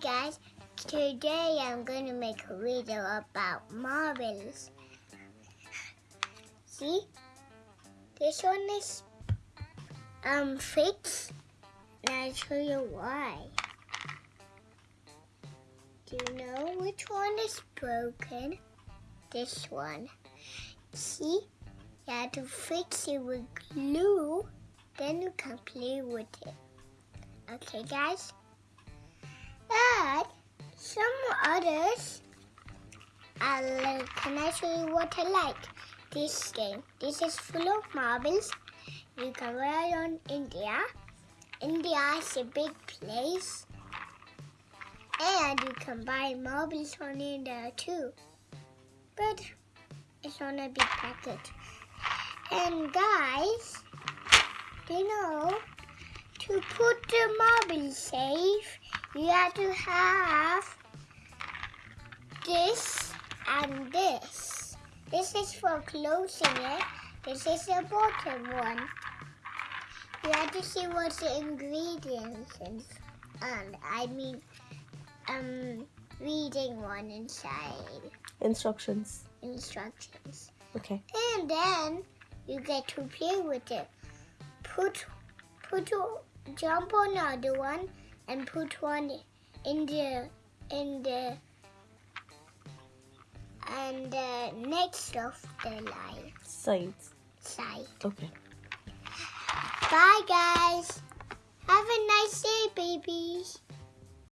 Guys, today I'm going to make a video about marbles. See, this one is um fixed, and I'll show you why. Do you know which one is broken? This one. See, you have to fix it with glue, then you can play with it. Okay, guys? But some others, I'll, can I show you what I like? This game. This is full of marbles. You can ride on India. India is a big place. And you can buy marbles on India too. But it's on a big packet. And guys, you know to put the marble safe, you have to have this and this. This is for closing it. This is the bottom one. You have to see what the ingredients is. And I mean, um, reading one inside. Instructions. Instructions. Okay. And then you get to play with it. Put, put, jump on other one and put one in the, in the, and the next of the line Sides. side. Okay. Bye guys. Have a nice day, babies.